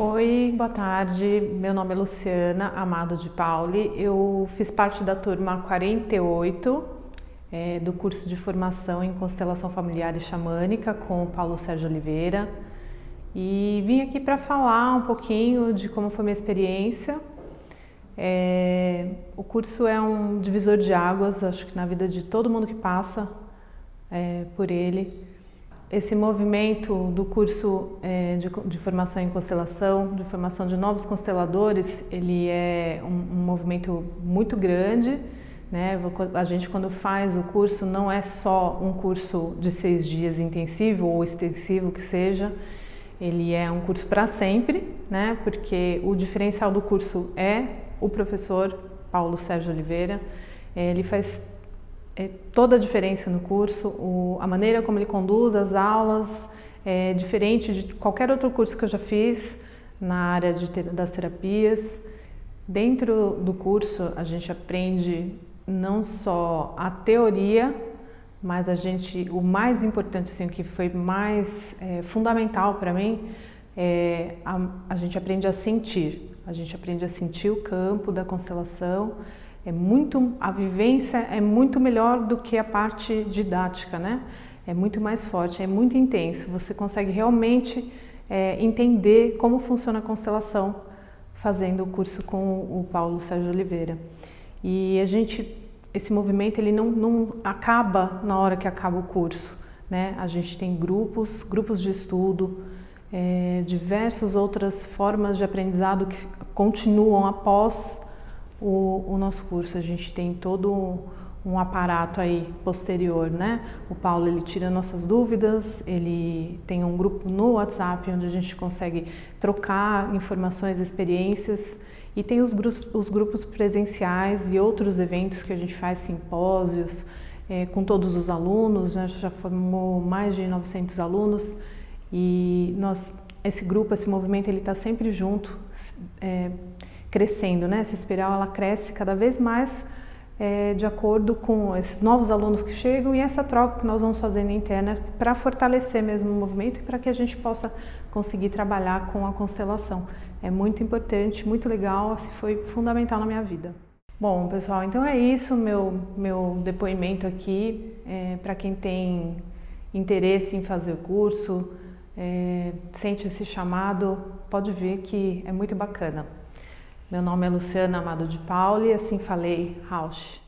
Oi, boa tarde. Meu nome é Luciana Amado de Pauli. Eu fiz parte da turma 48 é, do curso de formação em constelação familiar e xamânica com o Paulo Sérgio Oliveira e vim aqui para falar um pouquinho de como foi minha experiência. É, o curso é um divisor de águas, acho que na vida de todo mundo que passa é, por ele. Esse movimento do curso é, de, formação em constelação, de formação de novos consteladores, ele é um, um movimento muito grande. Né? A gente quando faz o curso não é só um curso de seis dias intensivo ou extensivo que seja, ele é um curso para sempre, né? porque o diferencial do curso é o professor Paulo Sérgio Oliveira, ele faz é, toda a diferença no curso, o, a maneira como ele conduz as aulas é diferente de qualquer outro curso que eu já fiz na área de, das terapias. Dentro do curso a gente aprende não só a teoria, mas a gente, o mais importante, assim, que foi mais é, fundamental para mim, é a, a gente aprende a sentir. A gente aprende a sentir o campo da constelação, é muito, a vivência é muito melhor do que a parte didática, né? É muito mais forte, é muito intenso. Você consegue realmente é, entender como funciona a constelação fazendo o curso com o Paulo Sérgio Oliveira. E a gente, esse movimento ele não, não acaba na hora que acaba o curso, né? A gente tem grupos, grupos de estudo, é, diversas outras formas de aprendizado que continuam após o, o nosso curso. A gente tem todo um aparato aí posterior, né? O Paulo ele tira nossas dúvidas, ele tem um grupo no WhatsApp onde a gente consegue trocar informações, experiências e tem os grupos, os grupos presenciais e outros eventos que a gente faz, simpósios, é, com todos os alunos, né? já formou mais de 900 alunos e nós, esse grupo, esse movimento, ele está sempre junto, é, crescendo, né? Essa espiral ela cresce cada vez mais é, de acordo com esses novos alunos que chegam e essa troca que nós vamos fazendo interna para fortalecer mesmo o movimento e para que a gente possa conseguir trabalhar com a constelação. É muito importante, muito legal, assim, foi fundamental na minha vida. Bom, pessoal, então é isso meu, meu depoimento aqui. É, para quem tem interesse em fazer o curso, é, sente esse chamado, pode ver que é muito bacana. Meu nome é Luciana Amado de Pauli, assim falei, Rausch.